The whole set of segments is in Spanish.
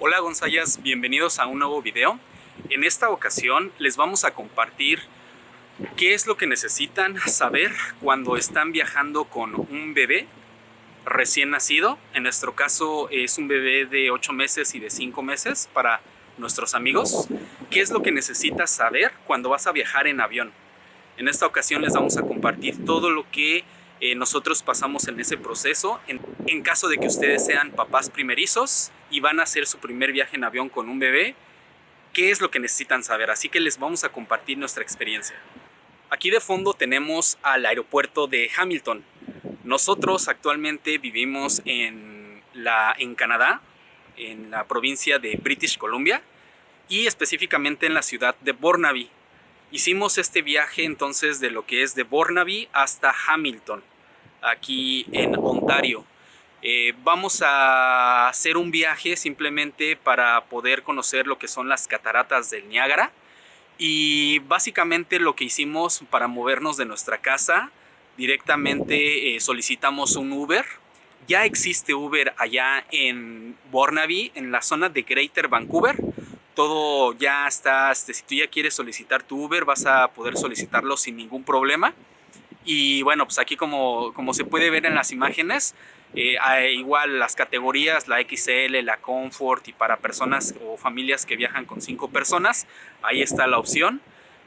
Hola Gonzayas, bienvenidos a un nuevo video. En esta ocasión les vamos a compartir qué es lo que necesitan saber cuando están viajando con un bebé recién nacido. En nuestro caso es un bebé de 8 meses y de 5 meses para nuestros amigos. ¿Qué es lo que necesitas saber cuando vas a viajar en avión? En esta ocasión les vamos a compartir todo lo que eh, nosotros pasamos en ese proceso en, en, caso de que ustedes sean papás primerizos y van a hacer su primer viaje en avión con un bebé, qué es lo que necesitan saber, así que les vamos a compartir nuestra experiencia. Aquí de fondo tenemos al aeropuerto de Hamilton. Nosotros actualmente vivimos en, la, en Canadá, en la provincia de British Columbia y específicamente en la ciudad de Burnaby. Hicimos este viaje entonces de lo que es de Burnaby hasta Hamilton aquí en Ontario. Eh, vamos a hacer un viaje simplemente para poder conocer lo que son las cataratas del Niágara. Y básicamente lo que hicimos para movernos de nuestra casa directamente eh, solicitamos un Uber. Ya existe Uber allá en Burnaby en la zona de Greater Vancouver. Todo ya está, si tú ya quieres solicitar tu Uber vas a poder solicitarlo sin ningún problema y bueno, pues aquí como, como se puede ver en las imágenes, eh, hay igual las categorías, la XL, la Comfort y para personas o familias que viajan con cinco personas, ahí está la opción.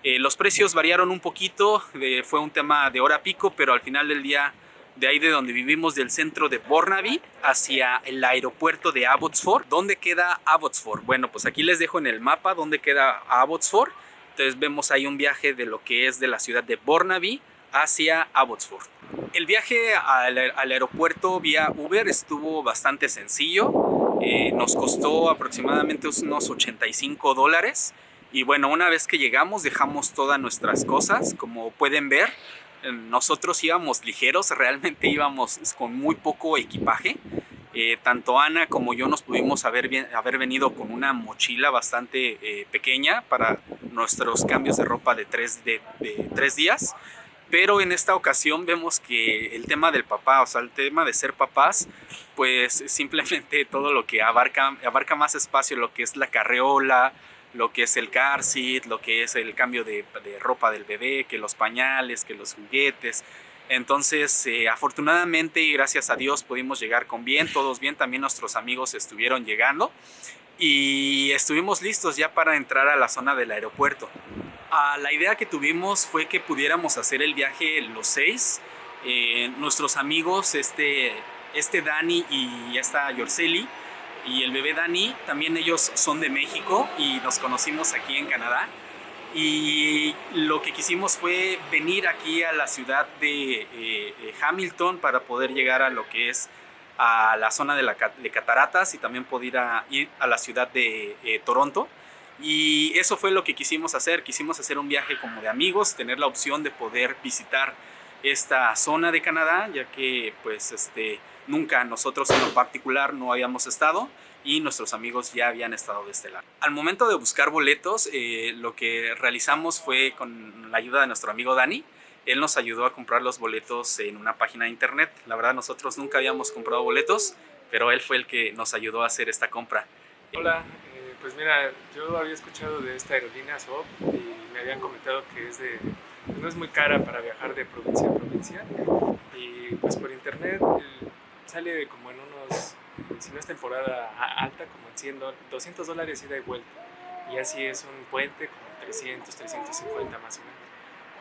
Eh, los precios variaron un poquito, fue un tema de hora pico, pero al final del día de ahí de donde vivimos, del centro de Burnaby hacia el aeropuerto de Abbotsford. ¿Dónde queda Abbotsford? Bueno, pues aquí les dejo en el mapa dónde queda Abbotsford. Entonces vemos ahí un viaje de lo que es de la ciudad de Burnaby hacia Abbotsford. El viaje al, aeropuerto vía Uber estuvo bastante sencillo, eh, nos costó aproximadamente unos 85 dólares. Y bueno, una vez que llegamos dejamos todas nuestras cosas, como pueden ver, eh, nosotros íbamos ligeros, realmente íbamos con muy poco equipaje. Eh, tanto Ana como yo nos pudimos haber, haber venido con una mochila bastante pequeña para nuestros cambios de ropa de tres, de tres días pero en esta ocasión vemos que el tema del papá, o sea, el tema de ser papás, pues simplemente todo lo que abarca, abarca más espacio, lo que es la carreola, lo que es el car seat, lo que es el cambio de, ropa del bebé, que los pañales, que los juguetes. Entonces, eh, afortunadamente y gracias a Dios pudimos llegar con bien, todos bien, también nuestros amigos estuvieron llegando y estuvimos listos ya para entrar a la zona del aeropuerto la idea que tuvimos fue que pudiéramos hacer el viaje los seis. Eh, nuestros amigos, este, este Dani y esta Yorceli y el bebé Dani, también ellos son de México y nos conocimos aquí en Canadá. Y lo que quisimos fue venir aquí a la ciudad de eh, eh, Hamilton para poder llegar a lo que es a la zona de, la, Cataratas y también poder ir a, la ciudad de Toronto. Y eso fue lo que quisimos hacer, quisimos hacer un viaje como de amigos, tener la opción de poder visitar esta zona de Canadá, ya que pues este, nunca nosotros en lo particular no habíamos estado y nuestros amigos ya habían estado de este lado. Al momento de buscar boletos, eh, lo que realizamos fue con la ayuda de nuestro amigo Dani, él nos ayudó a comprar los boletos en una página de internet. La verdad nosotros nunca habíamos comprado boletos, pero él fue el que nos ayudó a hacer esta compra. Hola, pues mira, yo había escuchado de esta aerolínea SOP y me habían comentado que es de, no es muy cara para viajar de provincia a provincia y pues por internet eh, sale como en unos, si no es temporada alta, como en 100, 200 dólares ida y vuelta y así es un puente como 300, 350 más o menos.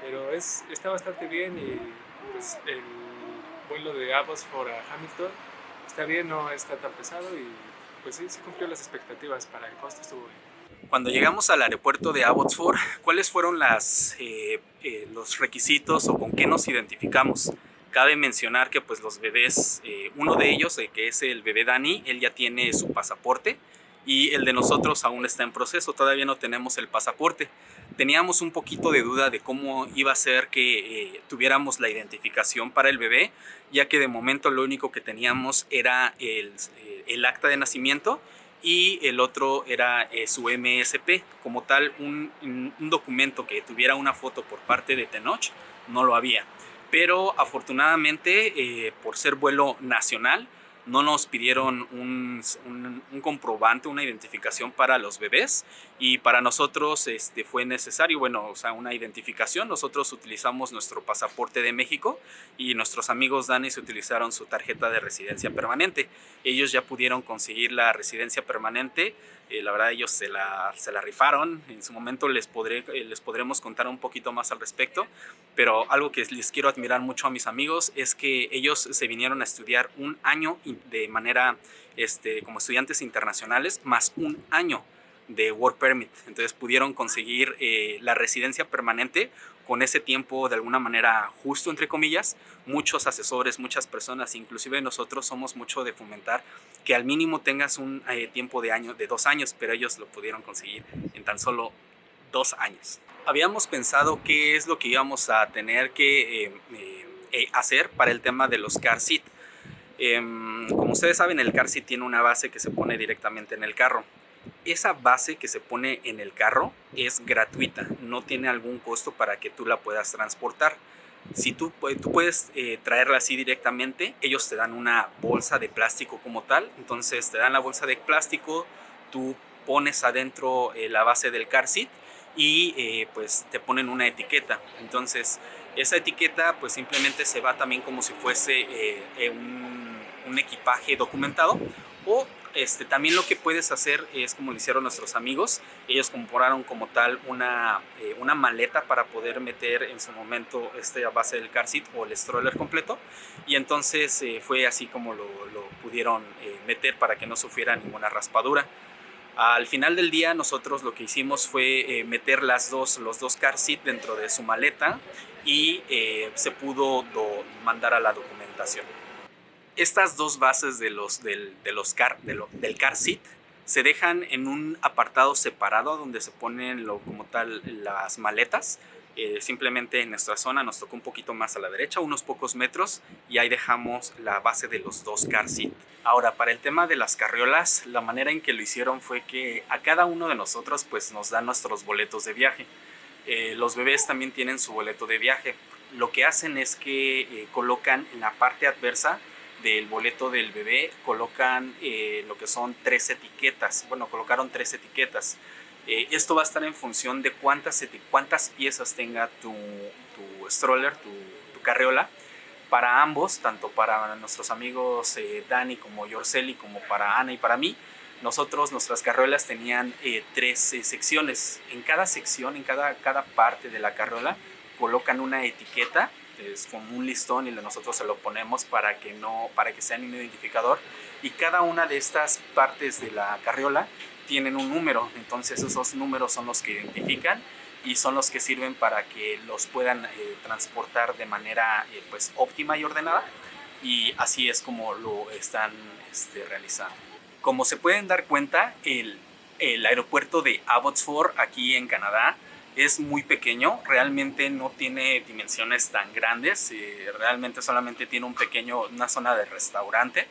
Pero es, está bastante bien y pues el vuelo de Abbotsford a Hamilton está bien, no está tan pesado y pues sí, sí cumplió las expectativas, para el costo estuvo bien. Cuando llegamos al aeropuerto de Abbotsford, ¿cuáles fueron las, eh, eh, los requisitos o con qué nos identificamos? Cabe mencionar que pues los bebés, eh, uno de ellos, que es el bebé Dani, él ya tiene su pasaporte y el de nosotros aún está en proceso, todavía no tenemos el pasaporte. Teníamos un poquito de duda de cómo iba a ser que tuviéramos la identificación para el bebé, ya que de momento lo único que teníamos era el, el acta de nacimiento y el otro era eh, su MSP. Como tal, un, documento que tuviera una foto por parte de Tenoch no lo había. Pero afortunadamente, eh, por ser vuelo nacional, no nos pidieron un, comprobante, una identificación para los bebés y para nosotros este, fue necesario, bueno, o sea, una identificación. Nosotros utilizamos nuestro pasaporte de México y nuestros amigos Dani se utilizaron su tarjeta de residencia permanente. Ellos ya pudieron conseguir la residencia permanente eh, la verdad ellos se la, se la, rifaron, en su momento les, podré, eh, les podremos contar un poquito más al respecto, pero algo que les quiero admirar mucho a mis amigos es que ellos se vinieron a estudiar un año de manera este, como estudiantes internacionales, más un año de Work Permit. Entonces pudieron conseguir eh, la residencia permanente con ese tiempo de alguna manera justo, entre comillas. Muchos asesores, muchas personas, inclusive nosotros somos mucho de fomentar que al mínimo tengas un eh, tiempo de, año, de dos años, pero ellos lo pudieron conseguir en tan solo dos años. Habíamos pensado qué es lo que íbamos a tener que eh, hacer para el tema de los car seat. Em, como ustedes saben, el car seat tiene una base que se pone directamente en el carro esa base que se pone en el carro es gratuita, no tiene algún costo para que tú la puedas transportar. Si tú, tú puedes eh, traerla así directamente, ellos te dan una bolsa de plástico como tal, entonces te dan la bolsa de plástico, tú pones adentro eh, la base del car seat y eh, pues te ponen una etiqueta. Entonces esa etiqueta pues simplemente se va también como si fuese un, un equipaje documentado o este, también lo que puedes hacer es como lo hicieron nuestros amigos. Ellos compraron como tal una, eh, una maleta para poder meter en su momento esta base del car seat o el stroller completo. Y entonces eh, fue así como lo, pudieron eh, meter para que no sufriera ninguna raspadura. Al final del día nosotros lo que hicimos fue meter las dos, los dos car seat dentro de su maleta y se pudo mandar a la documentación estas dos bases de los, del, de car, del car seat se dejan en un apartado separado donde se ponen lo, como tal las maletas. Eh, simplemente en nuestra zona nos tocó un poquito más a la derecha, unos pocos metros, y ahí dejamos la base de los dos car seat. Ahora, para el tema de las carriolas, la manera en que lo hicieron fue que a cada uno de nosotros pues nos dan nuestros boletos de viaje. Eh, los bebés también tienen su boleto de viaje. Lo que hacen es que eh, colocan en la parte adversa del boleto del bebé colocan eh, lo que son tres etiquetas. Bueno, colocaron tres etiquetas. Eh, esto va a estar en función de cuántas, cuántas piezas tenga tu, tu stroller, tu, tu, carriola. Para ambos, tanto para nuestros amigos eh, Dani como Yorceli, como para Ana y para mí, nosotros, nuestras carriolas tenían tres secciones. En cada sección, en cada, cada parte de la carriola, colocan una etiqueta es como un listón y nosotros se lo ponemos para que no para que sea un identificador. Y cada una de estas partes de la carriola tienen un número. Entonces esos números son los que identifican y son los que sirven para que los puedan eh, transportar de manera eh, pues óptima y ordenada. Y así es como lo están este, realizando. Como se pueden dar cuenta el, el aeropuerto de Abbotsford aquí en Canadá es muy pequeño, realmente no tiene dimensiones tan grandes, eh, realmente solamente tiene un pequeño, una zona de restaurante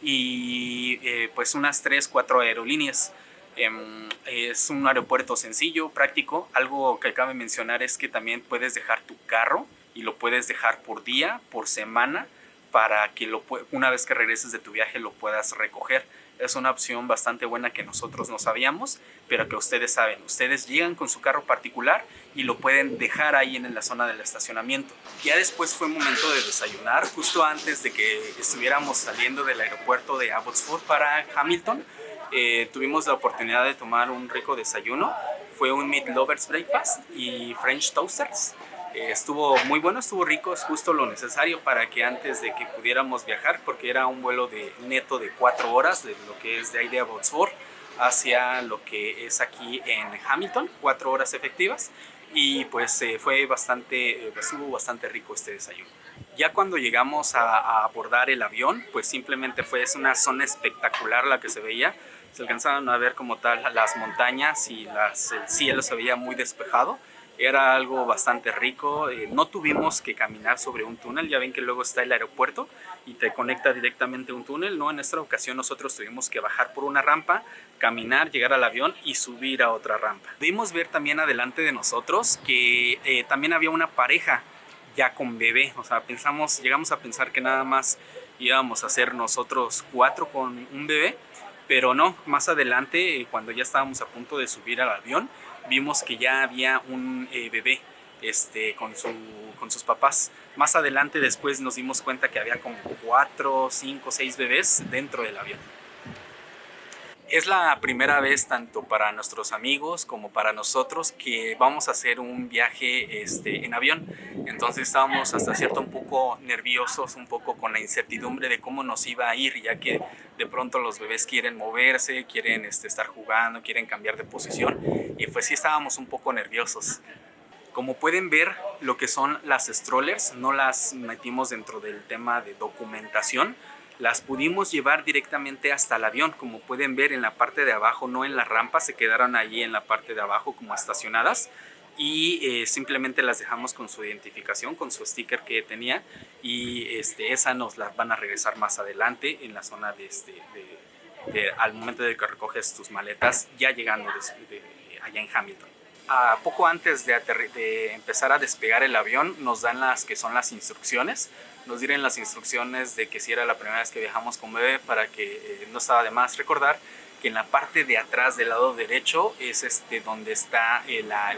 y eh, pues unas 3, 4 aerolíneas. Em, es un aeropuerto sencillo, práctico. Algo que cabe mencionar es que también puedes dejar tu carro y lo puedes dejar por día, por semana, para que lo, una vez que regreses de tu viaje lo puedas recoger es una opción bastante buena que nosotros no sabíamos, pero que ustedes saben. Ustedes llegan con su carro particular y lo pueden dejar ahí en la zona del estacionamiento. Ya después fue momento de desayunar, justo antes de que estuviéramos saliendo del aeropuerto de Abbotsford para Hamilton. Eh, tuvimos la oportunidad de tomar un rico desayuno. Fue un Meat Lovers Breakfast y French Toasters. Eh, estuvo muy bueno, estuvo rico, es justo lo necesario para que antes de que pudiéramos viajar, porque era un vuelo de neto de cuatro horas, de lo que es de ahí de Abbotsford hacia lo que es aquí en Hamilton, cuatro horas efectivas, y pues eh, fue bastante, eh, estuvo bastante rico este desayuno. Ya cuando llegamos a, abordar el avión, pues simplemente fue es una zona espectacular la que se veía, se alcanzaban a ver como tal las montañas y el cielo se veía muy despejado, era algo bastante rico. Eh, no tuvimos que caminar sobre un túnel, ya ven que luego está el aeropuerto y te conecta directamente a un túnel. No, en esta ocasión nosotros tuvimos que bajar por una rampa, caminar, llegar al avión y subir a otra rampa. Pudimos ver también adelante de nosotros que eh, también había una pareja ya con bebé. O sea, pensamos, llegamos a pensar que nada más íbamos a ser nosotros cuatro con un bebé, pero no, más adelante, cuando ya estábamos a punto de subir al avión, vimos que ya había un bebé este, con, su, con sus papás. Más adelante después nos dimos cuenta que había como cuatro, cinco, seis bebés dentro del avión. Es la primera vez tanto para nuestros amigos como para nosotros que vamos a hacer un viaje este, en avión. Entonces estábamos hasta cierto un poco nerviosos, un poco con la incertidumbre de cómo nos iba a ir, ya que de pronto los bebés quieren moverse, quieren este, estar jugando, quieren cambiar de posición. Y pues sí estábamos un poco nerviosos. Como pueden ver, lo que son las strollers no las metimos dentro del tema de documentación, las pudimos llevar directamente hasta el avión, como pueden ver en la parte de abajo, no en la rampa, se quedaron allí en la parte de abajo como estacionadas y eh, simplemente las dejamos con su identificación, con su sticker que tenía y este, esa nos la van a regresar más adelante en la zona de, este, al momento de que recoges tus maletas ya llegando allá en Hamilton poco antes de, empezar a despegar el avión nos dan las que son las instrucciones. Nos dieron las instrucciones de que si era la primera vez que viajamos con bebé para que eh, no estaba de más recordar que en la parte de atrás del lado derecho es este donde está eh, la,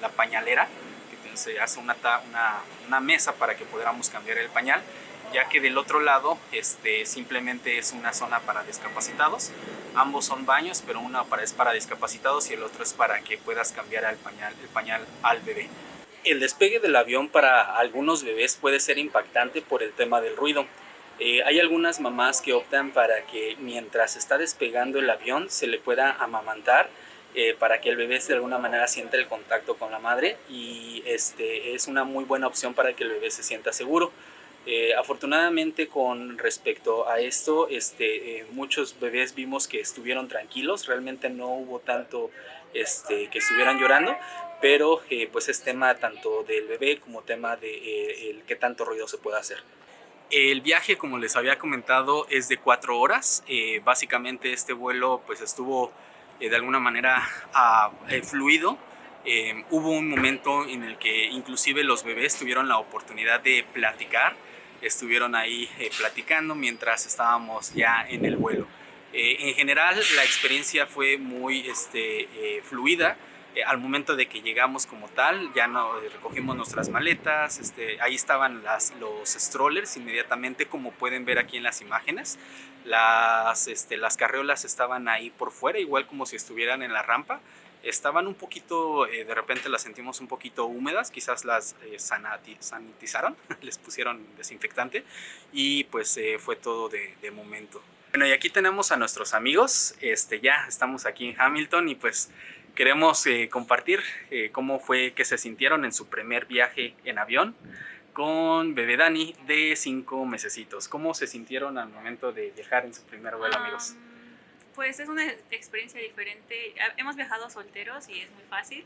la, pañalera, que se hace una, una, una mesa para que podamos cambiar el pañal ya que del otro lado este, simplemente es una zona para discapacitados. Ambos son baños, pero uno es para discapacitados y el otro es para que puedas cambiar el pañal, el pañal al bebé. El despegue del avión para algunos bebés puede ser impactante por el tema del ruido. Eh, hay algunas mamás que optan para que mientras está despegando el avión se le pueda amamantar eh, para que el bebé de alguna manera sienta el contacto con la madre y este, es una muy buena opción para que el bebé se sienta seguro. Eh, afortunadamente con respecto a esto, este, eh, muchos bebés vimos que estuvieron tranquilos, realmente no hubo tanto este, que estuvieran llorando, pero eh, pues es tema tanto del bebé como tema de el qué tanto ruido se puede hacer. El viaje, como les había comentado, es de cuatro horas. básicamente este vuelo pues estuvo de alguna manera fluido. hubo un momento en el que inclusive los bebés tuvieron la oportunidad de platicar estuvieron ahí eh, platicando mientras estábamos ya en el vuelo. Eh, en general la experiencia fue muy este, eh, fluida. al momento de que llegamos como tal, ya no, recogimos nuestras maletas, este, ahí estaban las, los strollers inmediatamente como pueden ver aquí en las imágenes. Las, este, las carreolas estaban ahí por fuera, igual como si estuvieran en la rampa estaban un poquito, eh, de repente las sentimos un poquito húmedas, quizás las eh, sanitizaron, les pusieron desinfectante y pues eh, fue todo de, de, momento. Bueno y aquí tenemos a nuestros amigos, este, ya estamos aquí en Hamilton y pues queremos compartir cómo fue que se sintieron en su primer viaje en avión con bebé Dani de cinco mesecitos. ¿Cómo se sintieron al momento de viajar en su primer vuelo amigos? Pues es una experiencia diferente. Hemos viajado solteros y es muy fácil.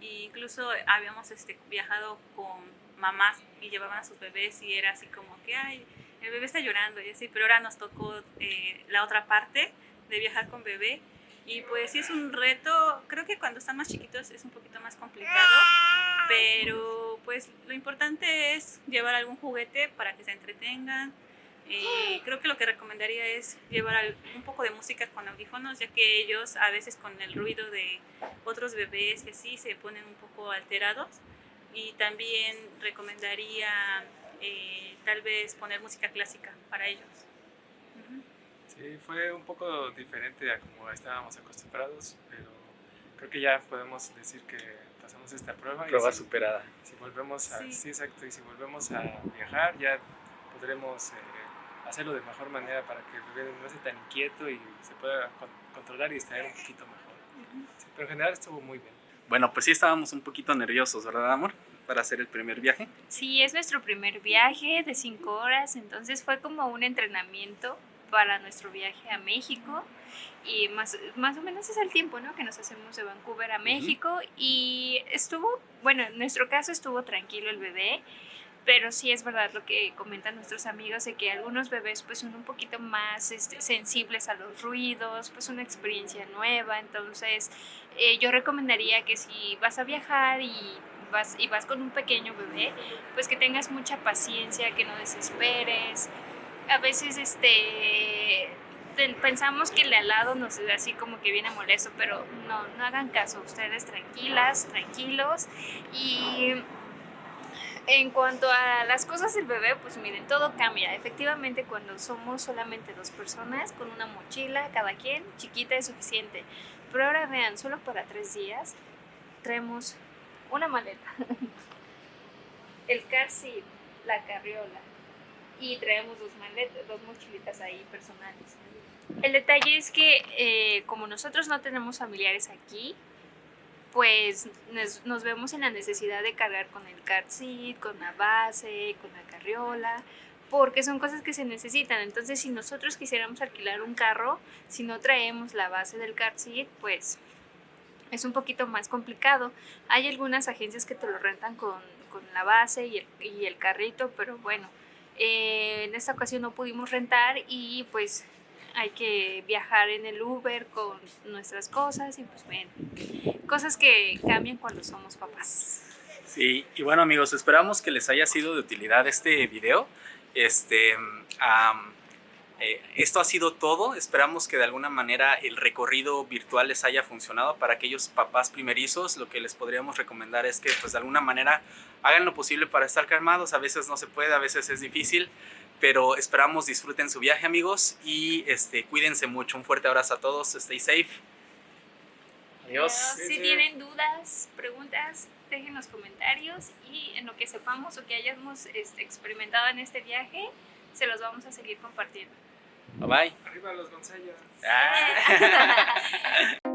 E incluso habíamos este, viajado con mamás y llevaban a sus bebés y era así como que, ay, el bebé está llorando y así, pero ahora nos tocó eh, la otra parte de viajar con bebé. Y pues sí es un reto, creo que cuando están más chiquitos es un poquito más complicado, pero pues lo importante es llevar algún juguete para que se entretengan, eh, creo que lo que recomendaría es llevar un poco de música con audífonos, ya que ellos a veces con el ruido de otros bebés y así se ponen un poco alterados. Y también recomendaría eh, tal vez poner música clásica para ellos. Sí, fue un poco diferente a como estábamos acostumbrados, pero creo que ya podemos decir que pasamos esta prueba. Prueba superada. Si volvemos a, sí. exacto, y si volvemos a viajar ya podremos... Eh, hacerlo de mejor manera para que el bebé no esté tan inquieto y se pueda controlar y estar un poquito mejor. pero en general estuvo muy bien. Bueno, pues sí estábamos un poquito nerviosos, ¿verdad, amor? Para hacer el primer viaje. Sí, es nuestro primer viaje de cinco horas, entonces fue como un entrenamiento para nuestro viaje a México y más, más o menos es el tiempo ¿no? que nos hacemos de Vancouver a México y estuvo, bueno, en nuestro caso estuvo tranquilo el bebé pero sí es verdad lo que comentan nuestros amigos de que algunos bebés pues son un poquito más este, sensibles a los ruidos, pues una experiencia nueva, entonces eh, yo recomendaría que si vas a viajar y vas, y vas con un pequeño bebé, pues que tengas mucha paciencia, que no desesperes, a veces este pensamos que el de al lado nos es así como que viene molesto, pero no, no hagan caso, ustedes tranquilas, tranquilos. Y en cuanto a las cosas del bebé, pues miren, todo cambia. Efectivamente, cuando somos solamente dos personas con una mochila, cada quien, chiquita es suficiente. Pero ahora vean, solo para tres días traemos una maleta, el car seat, la carriola y traemos dos maletas, dos mochilitas ahí personales. El detalle es que eh, como nosotros no tenemos familiares aquí, pues nos, vemos en la necesidad de cargar con el car seat, con la base, con la carriola, porque son cosas que se necesitan. Entonces, si nosotros quisiéramos alquilar un carro, si no traemos la base del car seat, pues es un poquito más complicado. Hay algunas agencias que te lo rentan con, con la base y el, y el carrito, pero bueno, eh, en esta ocasión no pudimos rentar y pues hay que viajar en el Uber con nuestras cosas y pues bueno, cosas que cambian cuando somos papás. Sí, y bueno amigos, esperamos que les haya sido de utilidad este video. Este, am, eh, esto ha sido todo. Esperamos que de alguna manera el recorrido virtual les haya funcionado para aquellos papás primerizos. Lo que les podríamos recomendar es que pues de alguna manera hagan lo posible para estar calmados. A veces no se puede, a veces es difícil, pero esperamos disfruten su viaje amigos y este, cuídense mucho. Un fuerte abrazo a todos. Stay safe. Adiós. Pero si tienen dudas, preguntas, dejen los comentarios y en lo que sepamos o que hayamos este, experimentado en este viaje, se los vamos a seguir compartiendo. Bye bye. Arriba los Gonzayas. Ah.